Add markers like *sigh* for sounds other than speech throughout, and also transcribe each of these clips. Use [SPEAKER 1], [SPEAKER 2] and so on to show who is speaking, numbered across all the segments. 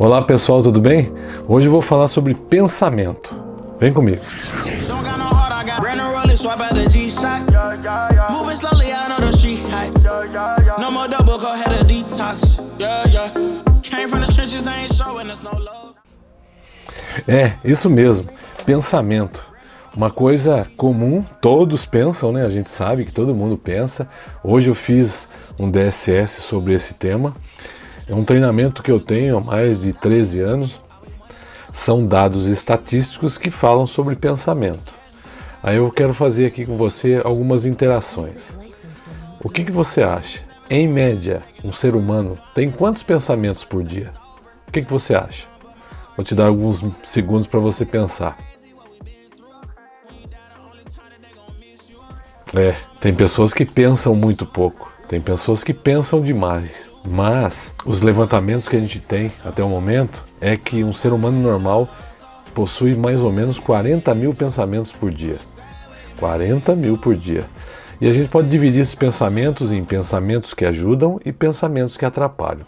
[SPEAKER 1] Olá pessoal, tudo bem? Hoje eu vou falar sobre pensamento. Vem comigo. É, isso mesmo, pensamento. Uma coisa comum, todos pensam, né? A gente sabe que todo mundo pensa. Hoje eu fiz um DSS sobre esse tema é um treinamento que eu tenho há mais de 13 anos. São dados estatísticos que falam sobre pensamento. Aí eu quero fazer aqui com você algumas interações. O que, que você acha? Em média, um ser humano tem quantos pensamentos por dia? O que, que você acha? Vou te dar alguns segundos para você pensar. É, tem pessoas que pensam muito pouco. Tem pessoas que pensam demais, mas os levantamentos que a gente tem até o momento é que um ser humano normal possui mais ou menos 40 mil pensamentos por dia. 40 mil por dia. E a gente pode dividir esses pensamentos em pensamentos que ajudam e pensamentos que atrapalham.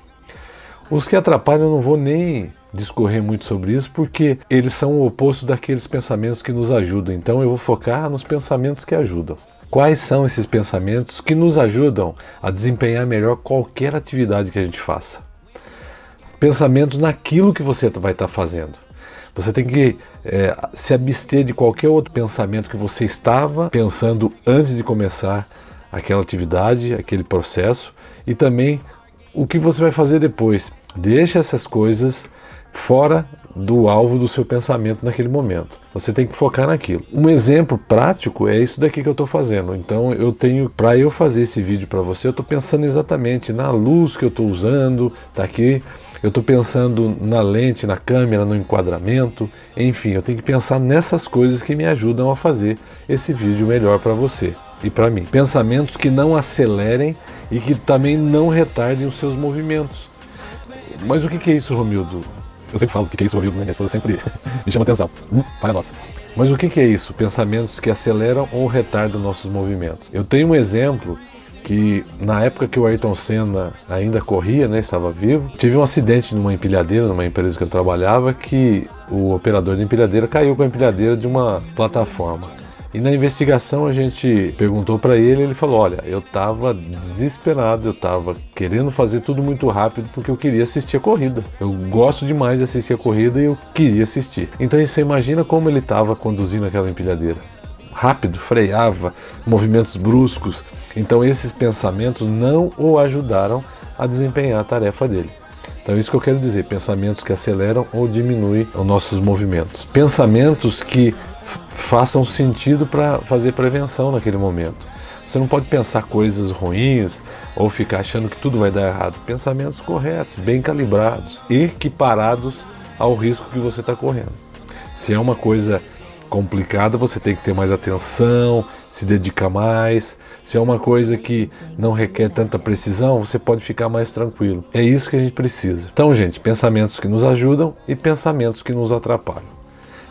[SPEAKER 1] Os que atrapalham eu não vou nem discorrer muito sobre isso, porque eles são o oposto daqueles pensamentos que nos ajudam. Então eu vou focar nos pensamentos que ajudam. Quais são esses pensamentos que nos ajudam a desempenhar melhor qualquer atividade que a gente faça? Pensamentos naquilo que você vai estar fazendo. Você tem que é, se abster de qualquer outro pensamento que você estava pensando antes de começar aquela atividade, aquele processo e também o que você vai fazer depois. Deixa essas coisas fora do alvo do seu pensamento naquele momento. Você tem que focar naquilo. Um exemplo prático é isso daqui que eu estou fazendo. Então eu tenho, para eu fazer esse vídeo para você, eu estou pensando exatamente na luz que eu estou usando, tá aqui. Eu estou pensando na lente, na câmera, no enquadramento, enfim, eu tenho que pensar nessas coisas que me ajudam a fazer esse vídeo melhor para você e para mim. Pensamentos que não acelerem e que também não retardem os seus movimentos. Mas o que é isso, Romildo? Eu sempre falo o que é isso, Romildo, né? Minha esposa sempre *laughs* me chama atenção. Hum, pai nossa. Mas o que é isso? Pensamentos que aceleram ou retardam nossos movimentos. Eu tenho um exemplo que na época que o Ayrton Senna ainda corria, né, estava vivo, tive um acidente numa empilhadeira, numa empresa que eu trabalhava, que o operador da empilhadeira caiu com a empilhadeira de uma plataforma. E na investigação a gente perguntou para ele, ele falou, olha, eu estava desesperado, eu estava querendo fazer tudo muito rápido porque eu queria assistir a corrida. Eu gosto demais de assistir a corrida e eu queria assistir. Então você imagina como ele estava conduzindo aquela empilhadeira. Rápido, freava, movimentos bruscos. Então esses pensamentos não o ajudaram a desempenhar a tarefa dele. Então é isso que eu quero dizer, pensamentos que aceleram ou diminuem os nossos movimentos. Pensamentos que façam sentido para fazer prevenção naquele momento. Você não pode pensar coisas ruins ou ficar achando que tudo vai dar errado. Pensamentos corretos, bem calibrados, equiparados ao risco que você está correndo. Se é uma coisa complicada, você tem que ter mais atenção, se dedicar mais. Se é uma coisa que não requer tanta precisão, você pode ficar mais tranquilo. É isso que a gente precisa. Então, gente, pensamentos que nos ajudam e pensamentos que nos atrapalham.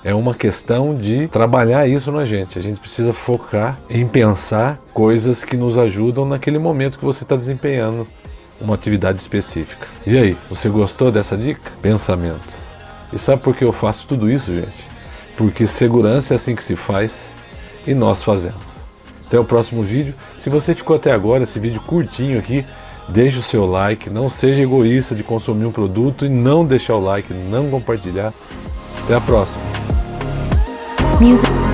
[SPEAKER 1] É uma questão de trabalhar isso na gente. A gente precisa focar em pensar coisas que nos ajudam naquele momento que você está desempenhando uma atividade específica. E aí, você gostou dessa dica? Pensamentos. E sabe por que eu faço tudo isso, gente? Porque segurança é assim que se faz e nós fazemos. Até o próximo vídeo. Se você ficou até agora, esse vídeo curtinho aqui, deixe o seu like, não seja egoísta de consumir um produto e não deixar o like, não compartilhar. Até a próxima.
[SPEAKER 2] Music.